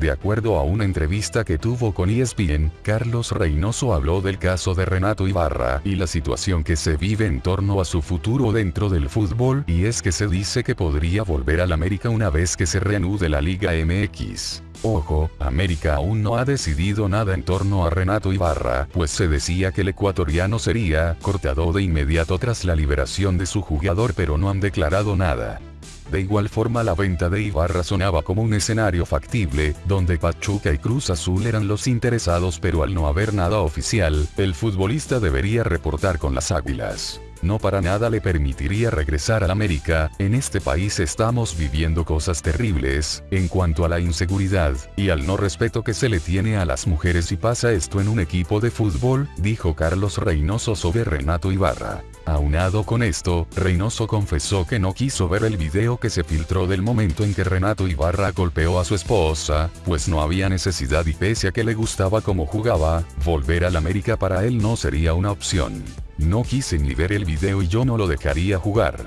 De acuerdo a una entrevista que tuvo con ESPN, Carlos Reynoso habló del caso de Renato Ibarra y la situación que se vive en torno a su futuro dentro del fútbol y es que se dice que podría volver al América una vez que se reanude la Liga MX. Ojo, América aún no ha decidido nada en torno a Renato Ibarra, pues se decía que el ecuatoriano sería cortado de inmediato tras la liberación de su jugador pero no han declarado nada. De igual forma la venta de Ibarra sonaba como un escenario factible, donde Pachuca y Cruz Azul eran los interesados pero al no haber nada oficial, el futbolista debería reportar con las águilas. No para nada le permitiría regresar al América, en este país estamos viviendo cosas terribles, en cuanto a la inseguridad, y al no respeto que se le tiene a las mujeres y pasa esto en un equipo de fútbol, dijo Carlos Reynoso sobre Renato Ibarra. Aunado con esto, Reynoso confesó que no quiso ver el video que se filtró del momento en que Renato Ibarra golpeó a su esposa, pues no había necesidad y pese a que le gustaba cómo jugaba, volver al América para él no sería una opción. No quise ni ver el video y yo no lo dejaría jugar.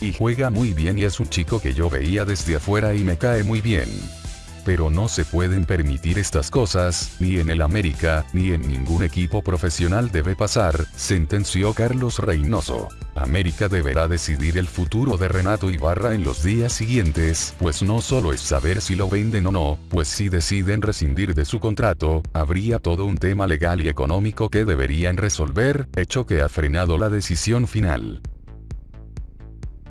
Y juega muy bien y es un chico que yo veía desde afuera y me cae muy bien pero no se pueden permitir estas cosas, ni en el América, ni en ningún equipo profesional debe pasar, sentenció Carlos Reynoso. América deberá decidir el futuro de Renato Ibarra en los días siguientes, pues no solo es saber si lo venden o no, pues si deciden rescindir de su contrato, habría todo un tema legal y económico que deberían resolver, hecho que ha frenado la decisión final.